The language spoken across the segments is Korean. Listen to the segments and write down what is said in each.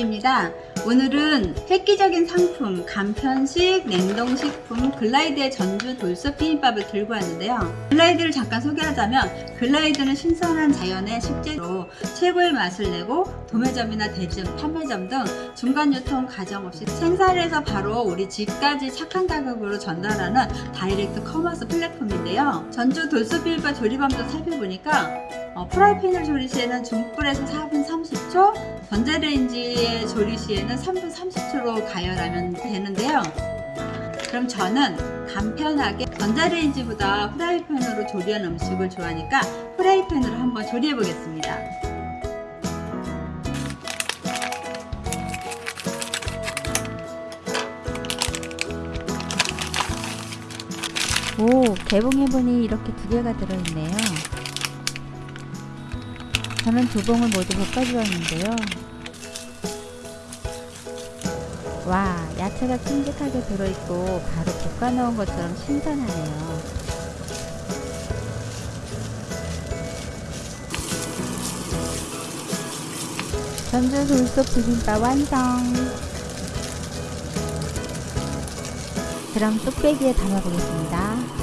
겸지입니다. 오늘은 획기적인 상품, 간편식, 냉동식품, 글라이드의 전주 돌솥 비빔밥을 들고 왔는데요. 글라이드를 잠깐 소개하자면 글라이드는 신선한 자연의 식재로 최고의 맛을 내고 도매점이나 대리점, 판매점 등 중간 유통 과정 없이 생산해서 바로 우리 집까지 착한 가격으로 전달하는 direct commerce 플랫폼인데요. 전주 돌솥 비빔밥 조리방법도 살펴보니까 어, 프라이팬을 조리 시에는 중불에서 4분 30초, 전자레인지에 조리 시에는 3분 30초로 가열하면 되는데요. 그럼 저는 간편하게 전자레인지보다 프라이팬으로 조리한 음식을 좋아하니까 프라이팬으로 한번 조리해 보겠습니다. 오, 개봉해보니 이렇게 두 개가 들어있네요. 저는 두 봉을 모두 볶아주었는데요. 와, 야채가 큼직하게 들어있고 바로 볶아 넣은 것처럼 신선하네요. 전주 돌솥 비빔밥 완성! 그럼 뚝배기에 담아보겠습니다.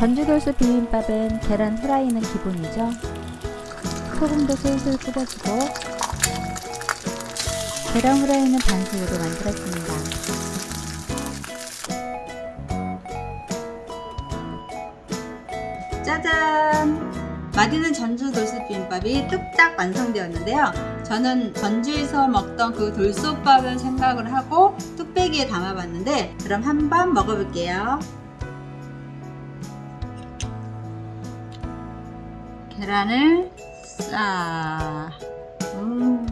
전주돌솥 비빔밥은 계란 후라이는 기본이죠. 소금도 솔솔 뿌려주고 계란 후라이는 반숙으로 만들었습니다. 짜잔! 맛있는 전주 돌솥 비빔밥이 뚝딱 완성되었는데요. 저는 전주에서 먹던 그 돌솥밥을 생각을 하고 뚝배기에 담아봤는데 그럼 한번 먹어볼게요. 계란을 싸. 음.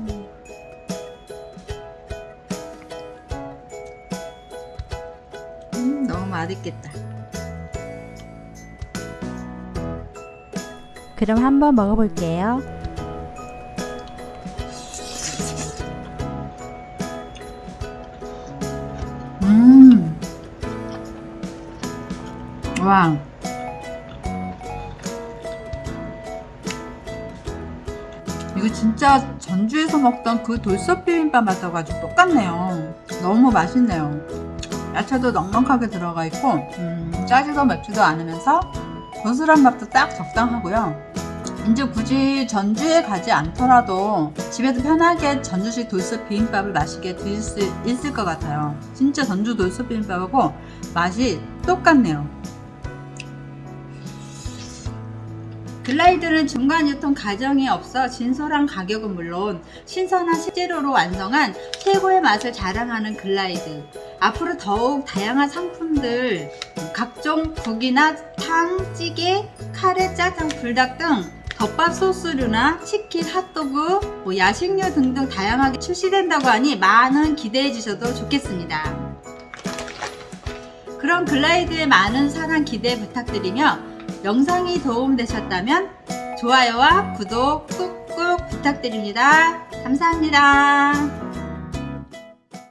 음, 너무 맛있겠다. 그럼 한번 먹어볼게요. 음. 와. 이거 진짜 전주에서 먹던 그 돌솥 비빔밥 맛하고 아주 똑같네요. 너무 맛있네요. 야채도 넉넉하게 들어가 있고 음, 짜지도 맵지도 않으면서 고슬한 맛도 딱 적당하고요. 이제 굳이 전주에 가지 않더라도 집에서 편하게 전주식 돌솥 비빔밥을 맛있게 드실 수 있을 것 같아요. 진짜 전주 돌솥 비빔밥하고 맛이 똑같네요. 글라이드는 중간 유통 과정이 없어 진솔한 가격은 물론 신선한 식재료로 완성한 최고의 맛을 자랑하는 글라이드. 앞으로 더욱 다양한 상품들, 각종 국이나 탕, 찌개, 카레, 짜장, 불닭 등 덮밥 소스류나 치킨, 핫도그, 뭐 야식류 등등 다양하게 출시된다고 하니 많은 기대해 주셔도 좋겠습니다. 그럼 글라이드의 많은 사랑 기대 부탁드리며 영상이 도움되셨다면 좋아요와 구독 꾹꾹 부탁드립니다. 감사합니다.